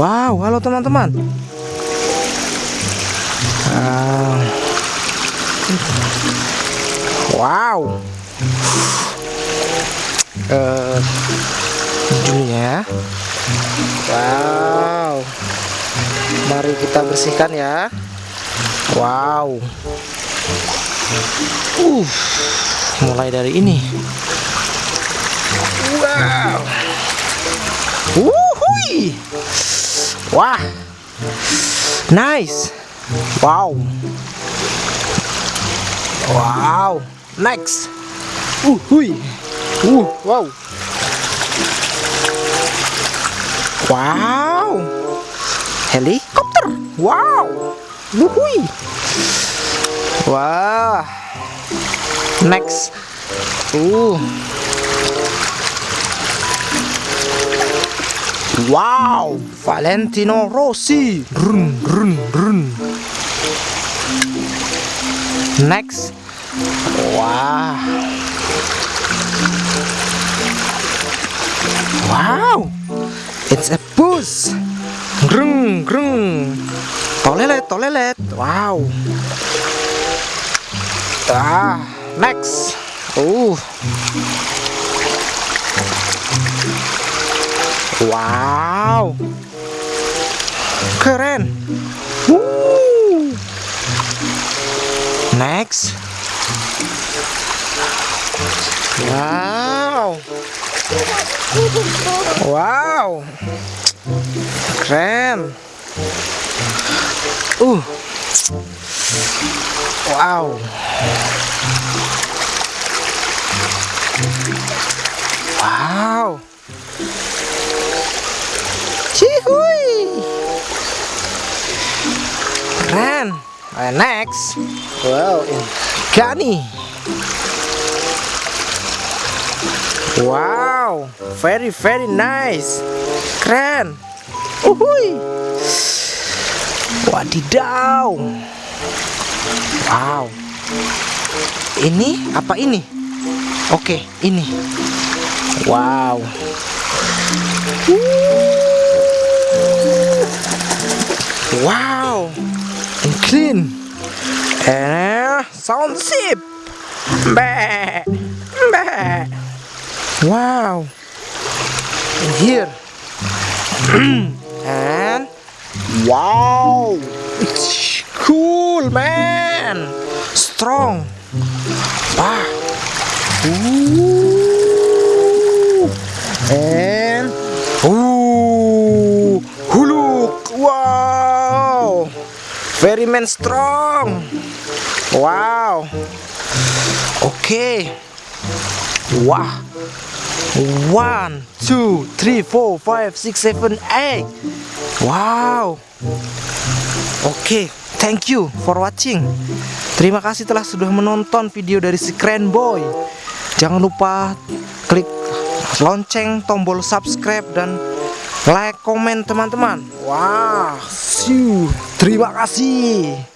Wow, halo teman-teman. Ah. wow. Uh. Wow. Mari kita bersihkan ya. Wow. Uh, mulai dari ini. Wow. Wuhui. Wah. Nice. Wow. Wow. Next. Uh, hui. Uh, wow. Wow. Helikopter. Wow. Wuhui. Wah. Next. Uh. Wow, Valentino Rossi. Run, run, run. Next. Wow. Wow. It's a bus. Grung, grung. Tolelet, tolelet. Wow. Ah, next. Uh. Wow. Keren. Woo. Next. Wow. Wow. Keren. Uh. Wow. Wow. Keren. Next. Wow. Gani. Wow. Very very nice. Keren. Uhui. Wadidaw. Wow. Ini apa ini? Oke, ini. Wow. Wow. And clean. And uh, sound sip. Bah. Bah. Wow. And here. and wow. It's cool, man. Strong. Wow. Ooh. And ooh, huluk. Wow. Very man strong. Wow. Okay. Wow. One, two, three, four, five, six, seven, eight. Wow. Oke, okay, thank you for watching. Terima kasih telah sudah menonton video dari si Keren Boy. Jangan lupa klik lonceng, tombol subscribe dan like, komen teman-teman. Wah, wow, terima kasih.